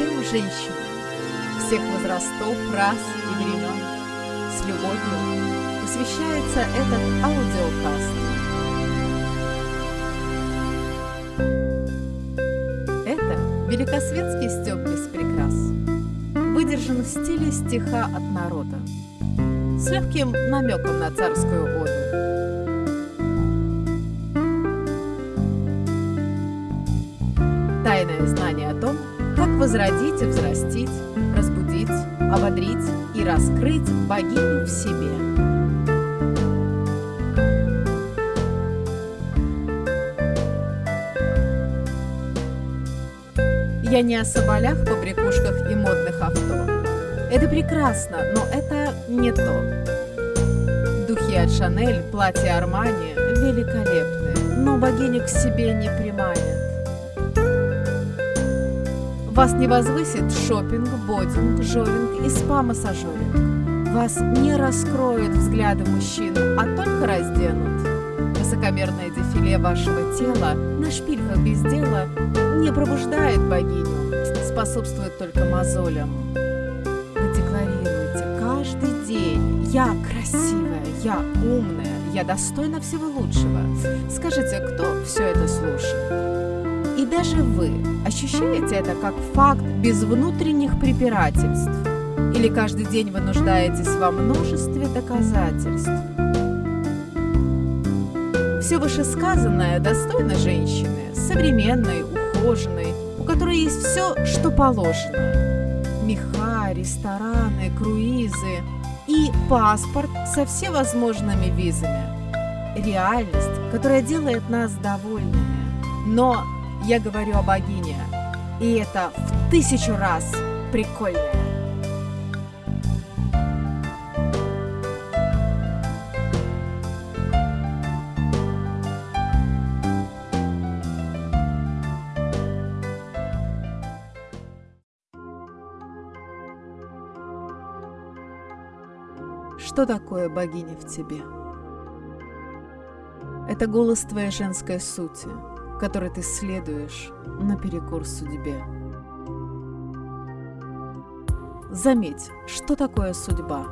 всем женщинам, всех возрастов, рас и времен. С любовью посвящается этот аудиокаст. Это великосветский стёб без прикрас. Выдержан в стиле стиха от народа. С легким намеком на царскую оду. Тайное знание о том, возродить и взрастить, разбудить, ободрить и раскрыть богиню в себе. Я не о соболях, побрякушках и модных авто. Это прекрасно, но это не то. Духи от Шанель, платья Армани великолепны, но богиню к себе не приманят. Вас не возвысит шопинг, бодинг, жовинг и спа-массажеринг. Вас не раскроют взгляды мужчин, а только разденут. Высокомерное дефиле вашего тела на шпильках без дела не пробуждает богиню, способствует только мозолям. Вы декларируете каждый день «Я красивая, я умная, я достойна всего лучшего». Скажите, кто все это слушает? И даже вы ощущаете это как факт без внутренних препирательств? Или каждый день вы нуждаетесь во множестве доказательств? Все вышесказанное достойно женщины, современной, ухоженной, у которой есть все, что положено. Меха, рестораны, круизы и паспорт со всевозможными визами. Реальность, которая делает нас довольными. Но я говорю о богине, и это в тысячу раз прикольнее. Что такое богиня в тебе? Это голос твоей женской сути, которой ты следуешь наперекор судьбе. Заметь, что такое судьба?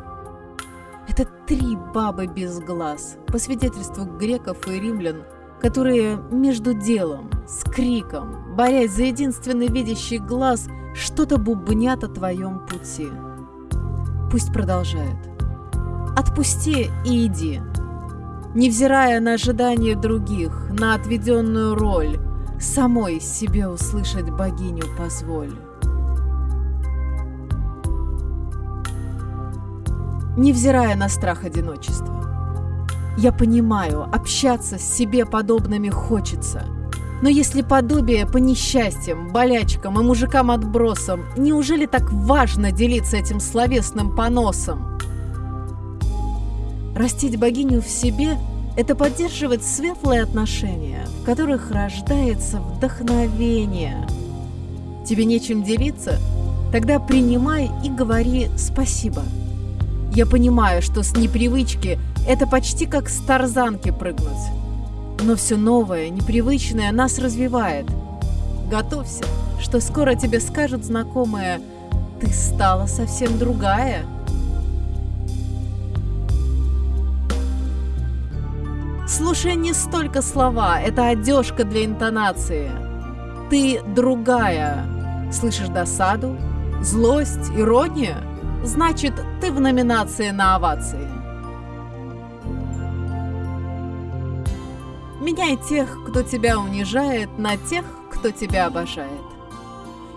Это три бабы без глаз, по свидетельству греков и римлян, которые между делом, с криком, борясь за единственный видящий глаз, что-то бубнят о твоем пути. Пусть продолжают. Отпусти и иди. Невзирая на ожидания других, на отведенную роль, самой себе услышать богиню позволь. Невзирая на страх одиночества. Я понимаю, общаться с себе подобными хочется. Но если подобие по несчастьям, болячкам и мужикам-отбросам, неужели так важно делиться этим словесным поносом? Растить богиню в себе – это поддерживать светлые отношения, в которых рождается вдохновение. Тебе нечем делиться? Тогда принимай и говори «спасибо». Я понимаю, что с непривычки это почти как с тарзанки прыгнуть. Но все новое, непривычное нас развивает. Готовься, что скоро тебе скажут знакомые «ты стала совсем другая». Слушай не столько слова, это одежка для интонации. Ты другая. Слышишь досаду, злость, иронию? Значит, ты в номинации на овации. Меняй тех, кто тебя унижает, на тех, кто тебя обожает.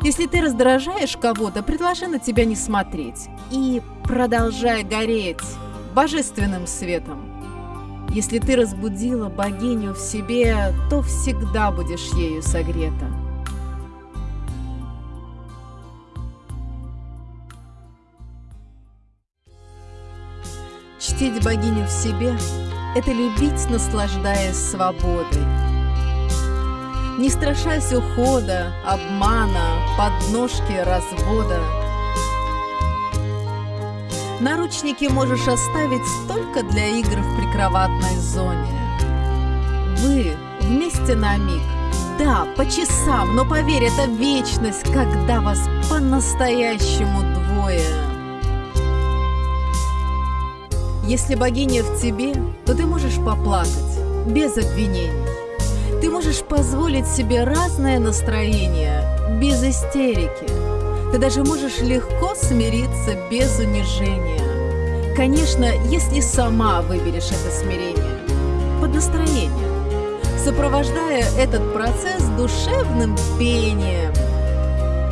Если ты раздражаешь кого-то, предложи на тебя не смотреть и продолжай гореть божественным светом. Если ты разбудила богиню в себе, то всегда будешь ею согрета. Чтить богиню в себе – это любить, наслаждаясь свободой. Не страшась ухода, обмана, подножки, развода. Наручники можешь оставить только для игр в прикроватной зоне. Вы вместе на миг, Да, по часам, но поверь, это вечность, когда вас по-настоящему двое. Если богиня в тебе, то ты можешь поплакать, без обвинений. Ты можешь позволить себе разное настроение, без истерики. Ты даже можешь легко смириться без унижения. Конечно, если сама выберешь это смирение, под настроение, сопровождая этот процесс душевным пением.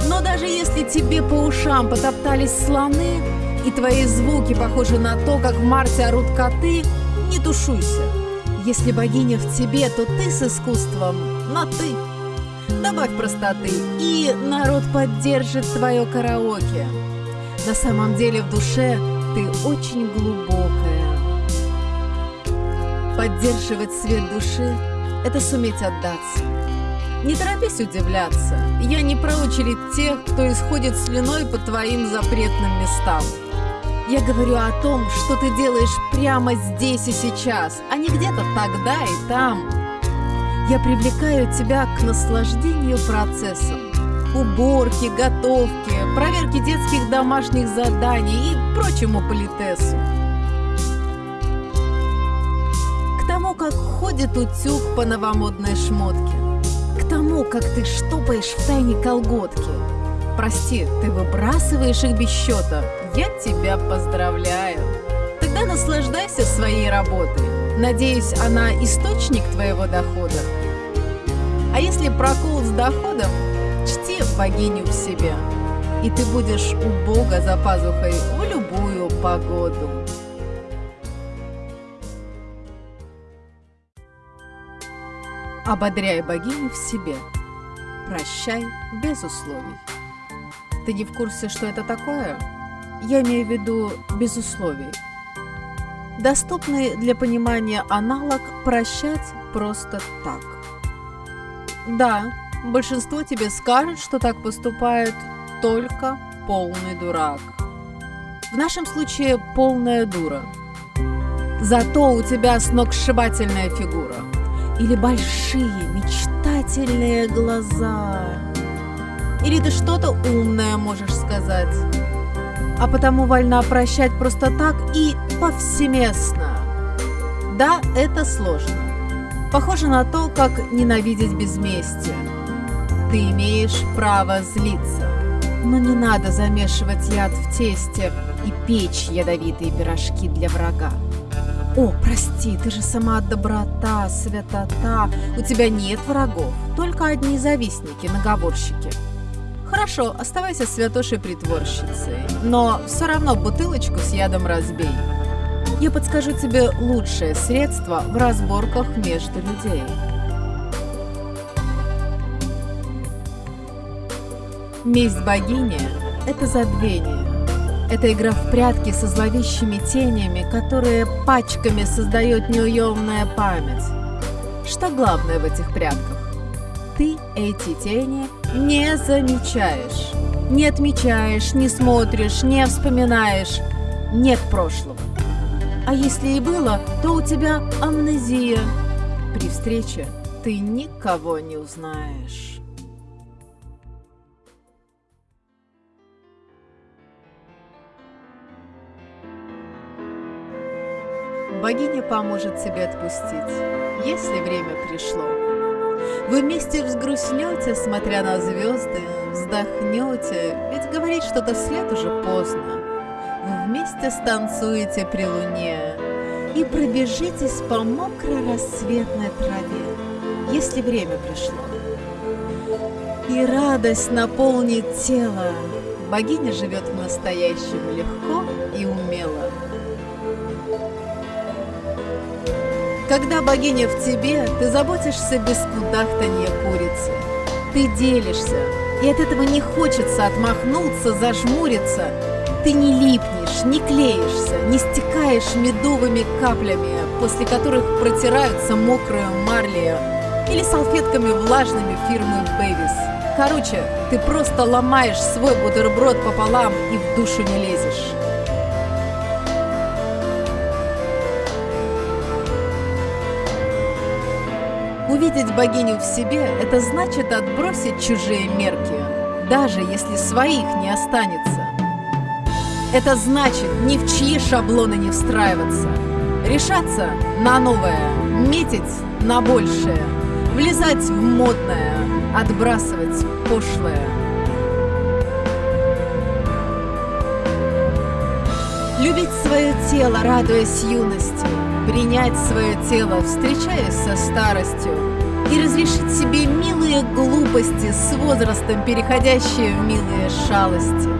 Но даже если тебе по ушам потоптались слоны, и твои звуки похожи на то, как в марте орут коты, не тушуйся. Если богиня в тебе, то ты с искусством на «ты». Добавь простоты, и народ поддержит твое караоке. На самом деле в душе ты очень глубокая. Поддерживать свет души – это суметь отдаться. Не торопись удивляться. Я не про очередь тех, кто исходит слюной по твоим запретным местам. Я говорю о том, что ты делаешь прямо здесь и сейчас, а не где-то тогда и там. Я привлекаю тебя к наслаждению процессом. Уборки, готовки, проверки детских домашних заданий и прочему политесу. К тому, как ходит утюг по новомодной шмотке. К тому, как ты штопаешь в тайне колготки. Прости, ты выбрасываешь их без счета, я тебя поздравляю. Тогда наслаждайся своей работой. Надеюсь, она источник твоего дохода. А если прокол с доходом, чти богиню в себе. И ты будешь у Бога за пазухой в любую погоду. Ободряй богиню в себе. Прощай без условий. Ты не в курсе, что это такое? Я имею в виду без условий. Доступный для понимания аналог «прощать просто так». Да, большинство тебе скажет, что так поступает только полный дурак. В нашем случае полная дура. Зато у тебя сногсшибательная фигура. Или большие мечтательные глаза. Или ты что-то умное можешь сказать а потому вольна прощать просто так и повсеместно. Да, это сложно. Похоже на то, как ненавидеть безместие. Ты имеешь право злиться, но не надо замешивать яд в тесте и печь ядовитые пирожки для врага. О, прости, ты же сама доброта, святота. У тебя нет врагов, только одни завистники, наговорщики. Хорошо, оставайся святошей притворщицей, но все равно бутылочку с ядом разбей. Я подскажу тебе лучшее средство в разборках между людей. Месть богини – это забвение. Это игра в прятки со зловещими тенями, которые пачками создает неуемная память. Что главное в этих прятках? Ты эти тени не замечаешь. Не отмечаешь, не смотришь, не вспоминаешь. Нет прошлого. А если и было, то у тебя амнезия. При встрече ты никого не узнаешь. Богиня поможет тебе отпустить, если время пришло. Вы вместе взгрустнете, смотря на звезды, вздохнете, ведь говорить что-то вслед уже поздно. Вместе станцуете при луне и пробежитесь по мокрой рассветной траве, если время пришло. И радость наполнит тело. Богиня живет в настоящем легко и умело. Когда богиня в тебе, ты заботишься без кудахтанья курицы. Ты делишься, и от этого не хочется отмахнуться, зажмуриться. Ты не липнешь, не клеишься, не стекаешь медовыми каплями, после которых протираются мокрые марли или салфетками влажными фирмы Бэвис. Короче, ты просто ломаешь свой бутерброд пополам и в душу не лезешь. Увидеть богиню в себе – это значит отбросить чужие мерки, даже если своих не останется. Это значит ни в чьи шаблоны не встраиваться, решаться на новое, метить на большее, влезать в модное, отбрасывать пошлое. Любить свое тело, радуясь юности, принять свое тело, встречаясь со старостью, и разрешить себе милые глупости с возрастом, переходящие в милые шалости.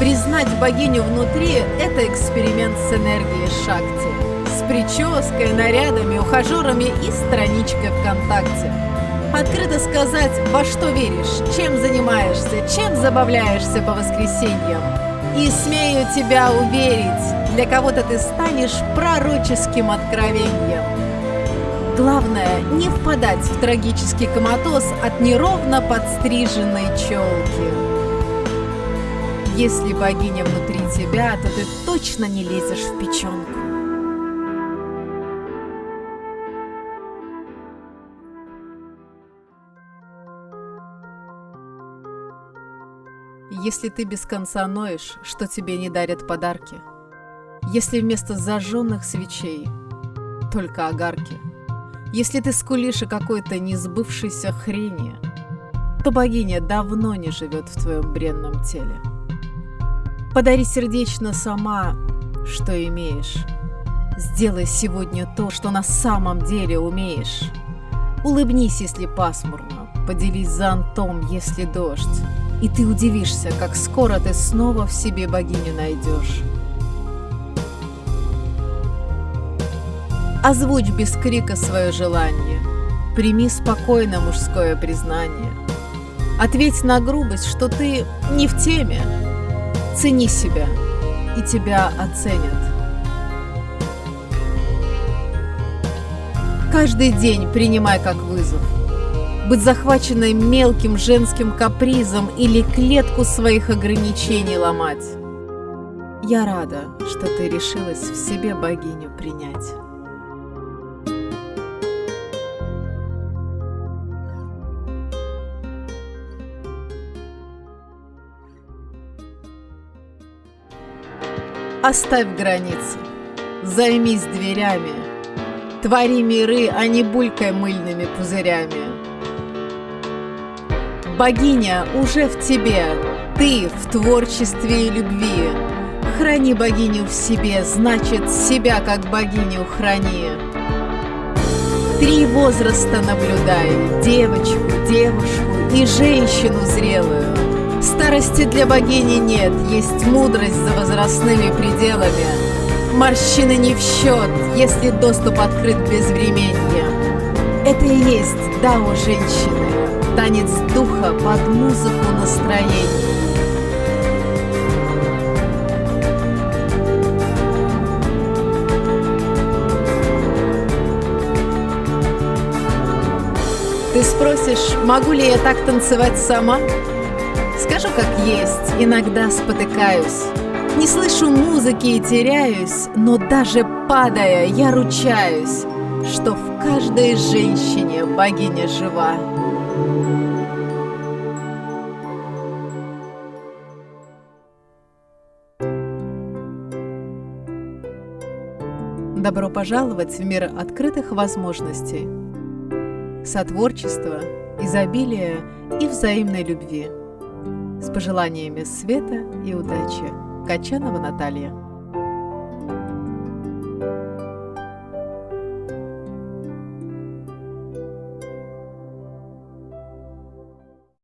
Признать богиню внутри – это эксперимент с энергией Шакти, с прической, нарядами, ухажерами и страничкой ВКонтакте. Открыто сказать, во что веришь, чем занимаешься, чем забавляешься по воскресеньям. И смею тебя уверить, для кого-то ты станешь пророческим откровением. Главное, не впадать в трагический коматоз от неровно подстриженной челки. Если богиня внутри тебя, то ты точно не лезешь в печенку. Если ты без конца ноешь, что тебе не дарят подарки, Если вместо зажженных свечей только огарки, Если ты скулишь о какой-то несбывшейся хрени, То богиня давно не живет в твоем бренном теле. Подари сердечно сама, что имеешь. Сделай сегодня то, что на самом деле умеешь. Улыбнись, если пасмурно, поделись зонтом, если дождь. И ты удивишься, как скоро ты снова в себе богиню найдешь. Озвучь без крика свое желание. Прими спокойно мужское признание. Ответь на грубость, что ты не в теме. Цени себя, и тебя оценят. Каждый день принимай как вызов – быть захваченной мелким женским капризом или клетку своих ограничений ломать. Я рада, что ты решилась в себе богиню принять. Оставь границы, займись дверями, Твори миры, а не булькай мыльными пузырями. Богиня уже в тебе, ты в творчестве и любви. Храни богиню в себе, значит, себя как богиню храни. Три возраста наблюдай, девочку, девушку и женщину зрелую. Старости для богини нет, есть мудрость за возрастными пределами. Морщины не в счет, если доступ открыт безвременье. Это и есть дао женщины танец духа под музыку настроений. Ты спросишь, могу ли я так танцевать сама? Скажу как есть, иногда спотыкаюсь. Не слышу музыки и теряюсь, но даже падая, я ручаюсь, что в каждой женщине богиня жива. Добро пожаловать в мир открытых возможностей, сотворчества, изобилия и взаимной любви. Пожеланиями света и удачи. Качанова Наталья.